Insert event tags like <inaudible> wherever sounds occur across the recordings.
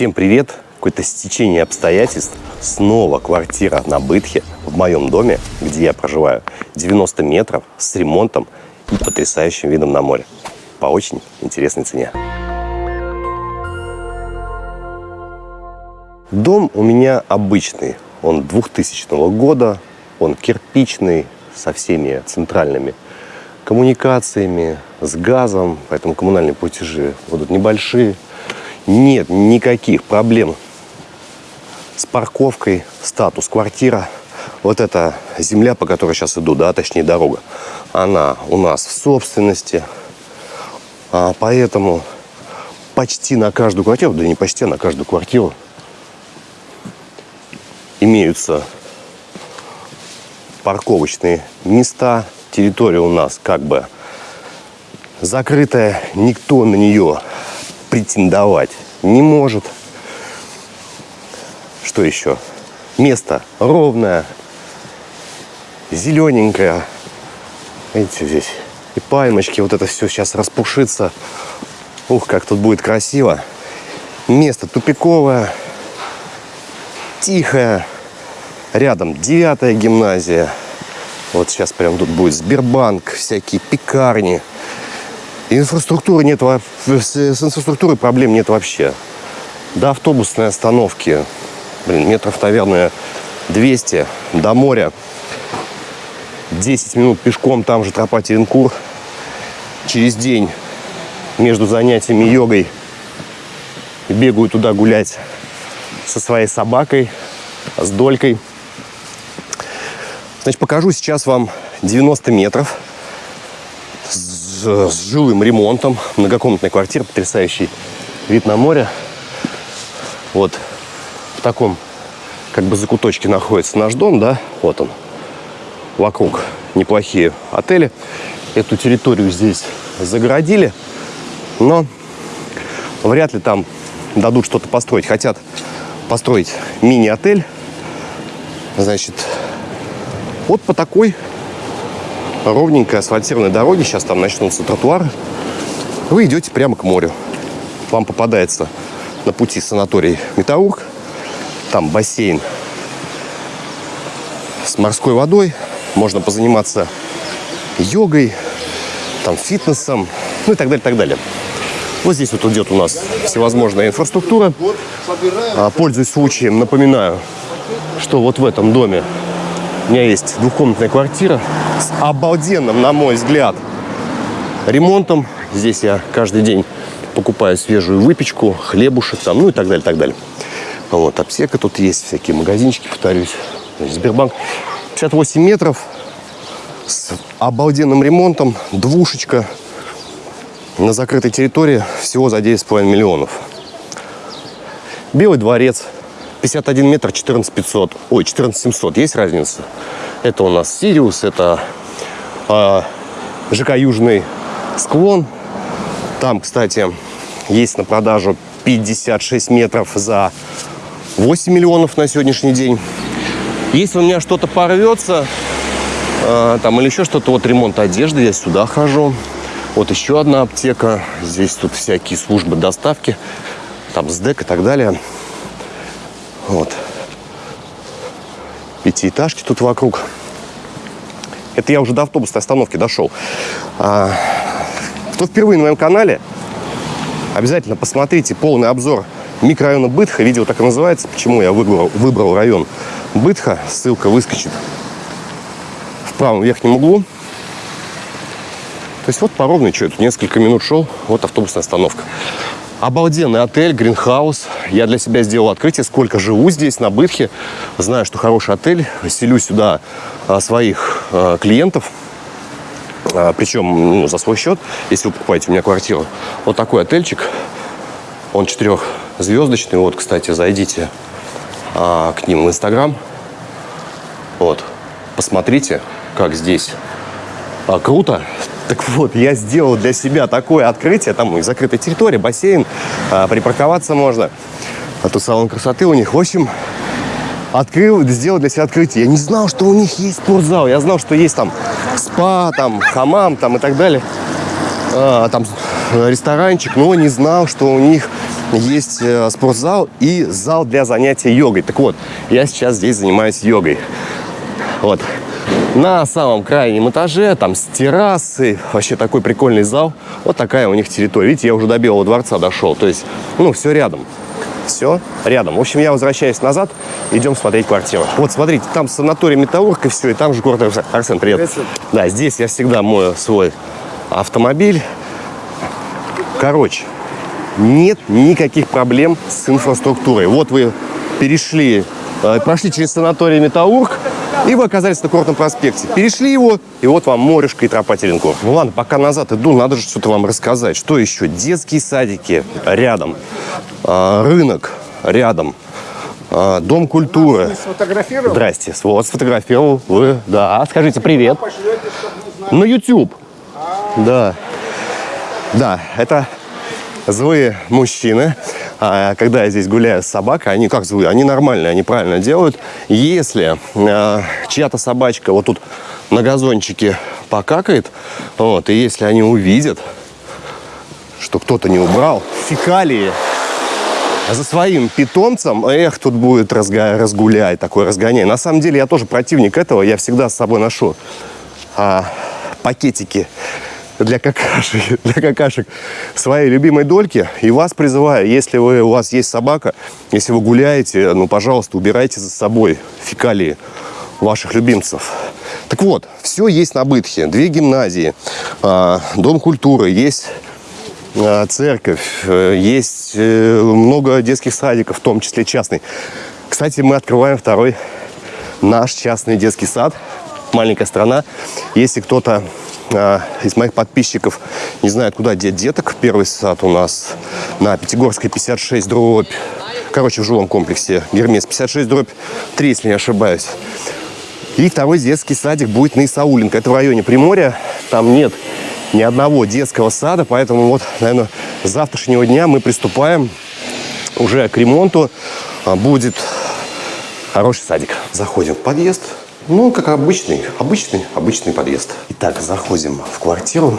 Всем привет! Какое-то стечение обстоятельств. Снова квартира на Бытхе в моем доме, где я проживаю. 90 метров с ремонтом и потрясающим видом на море. По очень интересной цене. Дом у меня обычный. Он 2000 года. Он кирпичный, со всеми центральными коммуникациями, с газом. Поэтому коммунальные платежи будут небольшие. Нет никаких проблем с парковкой, статус квартира. Вот эта земля, по которой сейчас иду, да, точнее дорога, она у нас в собственности. А поэтому почти на каждую квартиру, да не почти, а на каждую квартиру имеются парковочные места. Территория у нас как бы закрытая, никто на нее претендовать не может. Что еще? Место ровное, зелененькое. Видите, здесь и пальмочки, вот это все сейчас распушится. Ух, как тут будет красиво. Место тупиковое, тихое. Рядом девятая гимназия. Вот сейчас прям тут будет Сбербанк, всякие пекарни. Инфраструктуры нет, с, инфраструктурой проблем нет вообще. До автобусной остановки, блин, метров, наверное, 200 до моря. 10 минут пешком, там же тропа Теренкур. Через день между занятиями йогой бегаю туда гулять со своей собакой, с долькой. Значит, покажу сейчас вам 90 метров с, жилым ремонтом. Многокомнатная квартира, потрясающий вид на море. Вот в таком как бы закуточке находится наш дом, да, вот он. Вокруг неплохие отели. Эту территорию здесь загородили, но вряд ли там дадут что-то построить. Хотят построить мини-отель. Значит, вот по такой ровненькой асфальтированной дороге, сейчас там начнутся тротуары, вы идете прямо к морю. Вам попадается на пути санаторий Метаург, там бассейн с морской водой, можно позаниматься йогой, там фитнесом, ну и так далее, так далее. Вот здесь вот идет у нас всевозможная инфраструктура. А, пользуясь случаем, напоминаю, что вот в этом доме у меня есть двухкомнатная квартира с обалденным, на мой взгляд, ремонтом. Здесь я каждый день покупаю свежую выпечку, хлебушек там, ну и так далее, так далее. Вот, аптека тут есть, всякие магазинчики, повторюсь. Сбербанк. 58 метров с обалденным ремонтом, двушечка на закрытой территории всего за 9,5 миллионов. Белый дворец, 51 метр 14 500. Ой, 14 700. Есть разница? Это у нас Сириус, это э, ЖК Южный склон. Там, кстати, есть на продажу 56 метров за 8 миллионов на сегодняшний день. Если у меня что-то порвется, э, там или еще что-то, вот ремонт одежды, я сюда хожу. Вот еще одна аптека. Здесь тут всякие службы доставки, там СДЭК и так далее. Вот. Пятиэтажки тут вокруг. Это я уже до автобусной остановки дошел. А, кто впервые на моем канале, обязательно посмотрите полный обзор микрорайона Бытха. Видео так и называется. Почему я выбрал, выбрал район Бытха. Ссылка выскочит в правом верхнем углу. То есть вот по ровной, что это, несколько минут шел, вот автобусная остановка. Обалденный отель, гринхаус. Я для себя сделал открытие, сколько живу здесь, на Бытхе. Знаю, что хороший отель. Селю сюда а, своих а, клиентов. А, причем ну, за свой счет, если вы покупаете у меня квартиру. Вот такой отельчик. Он четырехзвездочный. Вот, кстати, зайдите к ним в Инстаграм. Вот. Посмотрите, как здесь круто. Так вот, я сделал для себя такое открытие. Там и закрытая территория, бассейн, а, припарковаться можно. А тут салон красоты у них. В общем, открыл, сделал для себя открытие. Я не знал, что у них есть спортзал. Я знал, что есть там спа, там хамам, там и так далее. А, там ресторанчик, но не знал, что у них есть э, спортзал и зал для занятия йогой. Так вот, я сейчас здесь занимаюсь йогой. Вот. На самом крайнем этаже, там с террасы, вообще такой прикольный зал. Вот такая у них территория. Видите, я уже до Белого дворца дошел. То есть, ну, все рядом. Все рядом. В общем, я возвращаюсь назад, идем смотреть квартиру. Вот, смотрите, там санаторий Металлург и все, и там же город Арсен. Арсен, привет. Привет. Да, здесь я всегда мою свой автомобиль. Короче, нет никаких проблем с инфраструктурой. Вот вы перешли, э, прошли через санаторий Металлург, и вы оказались на Курортном проспекте. Перешли его, и вот вам морешка и тропа Теренков. Ну ладно, пока назад иду, надо же что-то вам рассказать. Что еще? Детские садики рядом, а, рынок рядом, а, дом культуры. Сфотографировал? Здрасте, вот сфотографировал вы. Да, скажите привет. Пошлете. На YouTube. Да. Да, это злые мужчины. А, Когда я здесь гуляю с собакой, они как злые? Они нормальные, они правильно делают. Если а, чья-то собачка вот тут на газончике покакает, вот, и если они увидят, что кто-то не убрал фекалии за своим питомцем, эх, тут будет разга- разгуляй, такой разгоняй. На самом деле я тоже противник этого, я всегда с собой ношу а, пакетики для какашек, <laughs> для какашек своей любимой дольки. И вас призываю, если вы, у вас есть собака, если вы гуляете, ну, пожалуйста, убирайте за собой фекалии ваших любимцев. Так вот, все есть на Бытхе. Две гимназии, а, дом культуры, есть а, церковь, э, есть э, много детских садиков, в том числе частный. Кстати, мы открываем второй наш частный детский сад. Маленькая страна. Если кто-то из моих подписчиков не знает, куда деть деток, первый сад у нас на Пятигорской 56 дробь. Короче, в жилом комплексе Гермес 56 дробь 3, если не ошибаюсь. И второй детский садик будет на Исауленко. Это в районе Приморья. Там нет ни одного детского сада, поэтому вот, наверное, с завтрашнего дня мы приступаем уже к ремонту. А, Будет хороший садик. Заходим в подъезд. Ну, как обычный, обычный, обычный подъезд. Итак, заходим в квартиру.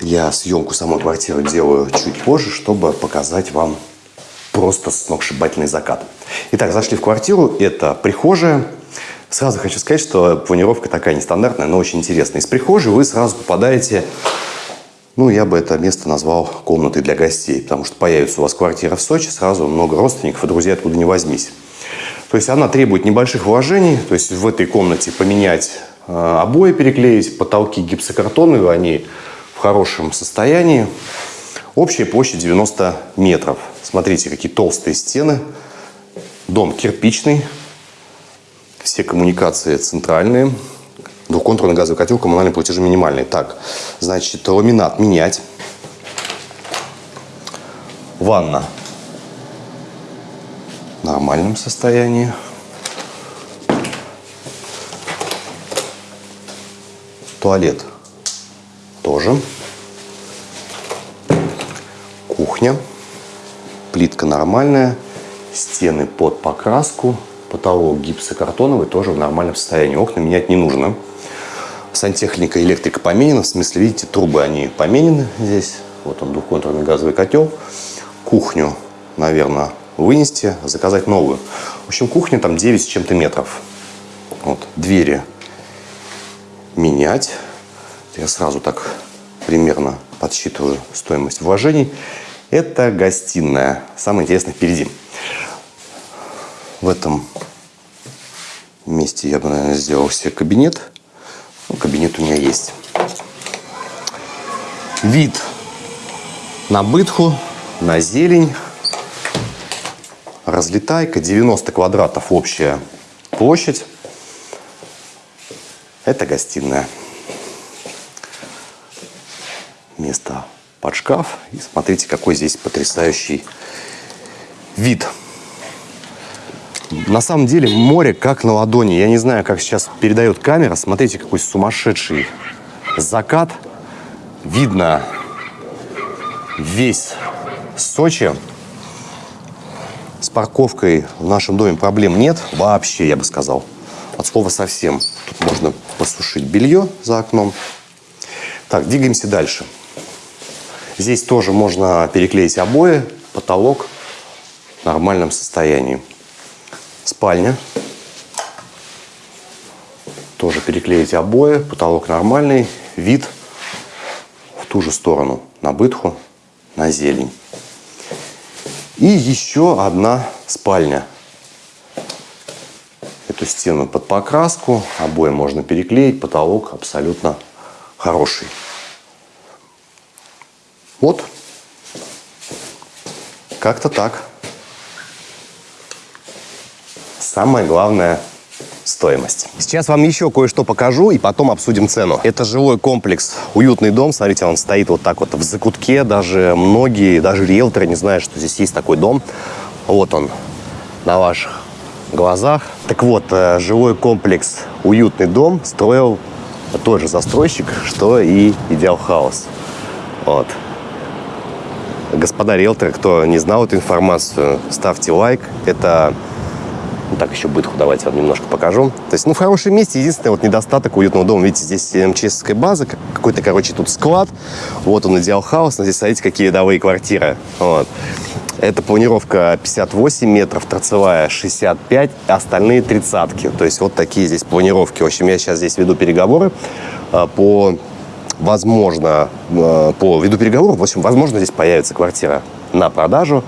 Я съемку самой квартиры делаю чуть позже, чтобы показать вам просто сногсшибательный закат. Итак, зашли в квартиру. Это прихожая. Сразу хочу сказать, что планировка такая нестандартная, но очень интересная. Из прихожей вы сразу попадаете ну, я бы это место назвал комнатой для гостей, потому что появится у вас квартира в Сочи, сразу много родственников и друзей откуда не возьмись. То есть она требует небольших вложений, то есть в этой комнате поменять э, обои, переклеить, потолки гипсокартоновые, они в хорошем состоянии. Общая площадь 90 метров. Смотрите, какие толстые стены. Дом кирпичный, все коммуникации центральные. Двухконтурный газовый котел, коммунальные платежи минимальные. Так, значит, ламинат менять. Ванна нормальном состоянии. Туалет тоже. Кухня. Плитка нормальная. Стены под покраску. Потолок гипсокартоновый тоже в нормальном состоянии. Окна менять не нужно. Сантехника, электрика поменена. В смысле, видите, трубы они поменены здесь. Вот он, двухконтурный газовый котел. Кухню, наверное, вынести, заказать новую. В общем, кухня там 9 с чем-то метров. Вот, двери менять. Я сразу так примерно подсчитываю стоимость вложений. Это гостиная. Самое интересное впереди. В этом месте я бы, наверное, сделал себе кабинет. Ну, кабинет у меня есть. Вид на бытху, на зелень. Разлетайка. 90 квадратов общая площадь. Это гостиная. Место под шкаф. И смотрите, какой здесь потрясающий вид. На самом деле море как на ладони. Я не знаю, как сейчас передает камера. Смотрите, какой сумасшедший закат. Видно весь Сочи. Парковкой в нашем доме проблем нет. Вообще, я бы сказал. От слова совсем. Тут можно посушить белье за окном. Так, двигаемся дальше. Здесь тоже можно переклеить обои потолок в нормальном состоянии. Спальня. Тоже переклеить обои, потолок нормальный, вид в ту же сторону, на бытху, на зелень. И еще одна спальня. Эту стену под покраску, обои можно переклеить, потолок абсолютно хороший. Вот. Как-то так. Самое главное – стоимость. Сейчас вам еще кое-что покажу и потом обсудим цену. Это жилой комплекс, уютный дом. Смотрите, он стоит вот так вот в закутке. Даже многие, даже риэлторы не знают, что здесь есть такой дом. Вот он на ваших глазах. Так вот, э, жилой комплекс «Уютный дом» строил тот же застройщик, что и «Идеал Хаус». Вот. Господа риэлторы, кто не знал эту информацию, ставьте лайк. Это ну, так, еще бытху давайте вам немножко покажу. То есть, ну, в хорошем месте. Единственный вот недостаток уютного дома. Видите, здесь МЧСская база, как- какой-то, короче, тут склад. Вот он, идеал хаус. Но здесь, смотрите, какие рядовые квартиры. Вот. Это планировка 58 метров, торцевая 65, а остальные тридцатки. То есть вот такие здесь планировки. В общем, я сейчас здесь веду переговоры а, по возможно, э, по виду переговоров, в общем, возможно, здесь появится квартира на продажу.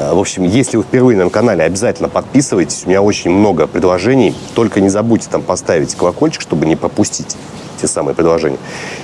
В общем, если вы впервые на канале, обязательно подписывайтесь. У меня очень много предложений. Только не забудьте там поставить колокольчик, чтобы не пропустить те самые предложения.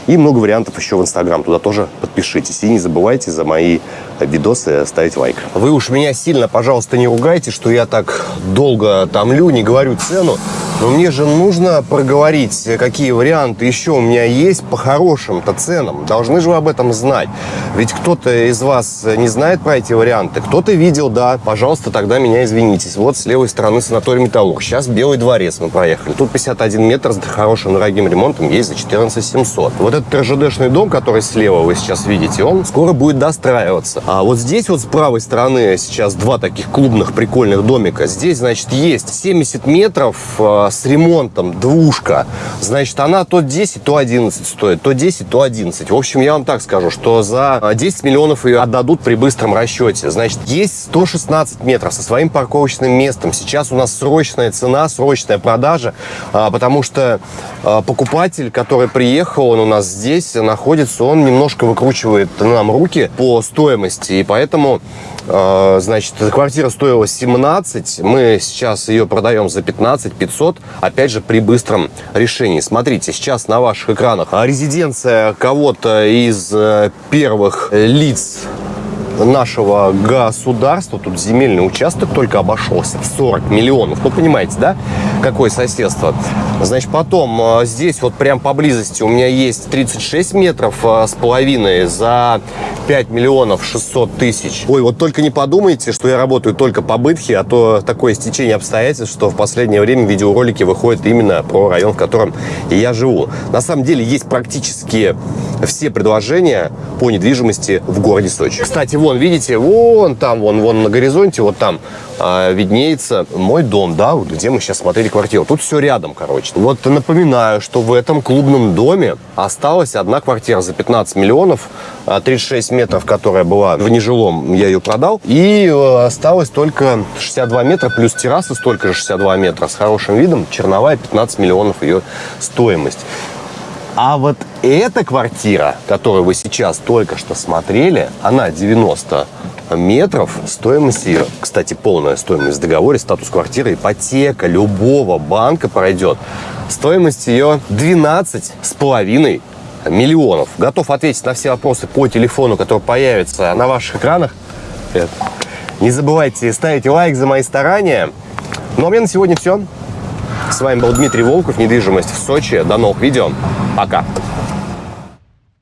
И много вариантов еще в Инстаграм. Туда тоже подпишитесь. И не забывайте за мои видосы ставить лайк. Вы уж меня сильно, пожалуйста, не ругайте, что я так долго томлю, не говорю цену. Но мне же нужно проговорить, какие варианты еще у меня есть по хорошим-то ценам. Должны же вы об этом знать. Ведь кто-то из вас не знает про эти варианты, кто-то видел, да. Пожалуйста, тогда меня извинитесь. Вот с левой стороны санаторий Металлург. Сейчас Белый дворец мы проехали. Тут 51 метр с хорошим дорогим ремонтом есть за 14 700. Вот этот РЖДшный дом, который слева вы сейчас видите, он скоро будет достраиваться. А вот здесь вот с правой стороны сейчас два таких клубных прикольных домика. Здесь, значит, есть 70 метров э, с ремонтом, двушка. Значит, она то 10, то 11 стоит, то 10, то 11. В общем, я вам так скажу, что за э, 10 миллионов ее отдадут при быстром расчете. Значит, есть 116 метров со своим парковочным местом. Сейчас у нас срочная цена, срочная продажа, а, потому что а, покупатель, который приехал, он у нас здесь находится, он немножко выкручивает нам руки по стоимости, и поэтому а, Значит, квартира стоила 17, мы сейчас ее продаем за 15 500, опять же, при быстром решении. Смотрите, сейчас на ваших экранах резиденция кого-то из э, первых лиц нашего государства, тут земельный участок только обошелся в 40 миллионов. Ну, понимаете, да, какое соседство? Значит, потом э, здесь вот прям поблизости у меня есть 36 метров э, с половиной за 5 миллионов 600 тысяч. Ой, вот только не подумайте, что я работаю только по бытхе, а то такое стечение обстоятельств, что в последнее время видеоролики выходят именно про район, в котором я живу. На самом деле есть практически все предложения по недвижимости в городе Сочи. Кстати, вон, видите, вон там, вон, вон на горизонте, вот там а, виднеется мой дом, да, вот где мы сейчас смотрели квартиру. Тут все рядом, короче. Вот напоминаю, что в этом клубном доме осталась одна квартира за 15 миллионов, а, 36 метров, которая была в нежилом, я ее продал. И э, осталось только 62 метра, плюс терраса столько же 62 метра с хорошим видом, черновая 15 миллионов ее стоимость. А вот эта квартира, которую вы сейчас только что смотрели, она 90 метров. Стоимость ее, кстати, полная стоимость в договоре, статус квартиры, ипотека любого банка пройдет. Стоимость ее 12 с половиной миллионов. Готов ответить на все вопросы по телефону, который появится на ваших экранах. Не забывайте ставить лайк за мои старания. Ну а у меня на сегодня все. С вами был Дмитрий Волков, недвижимость в Сочи. До новых видео. Пока.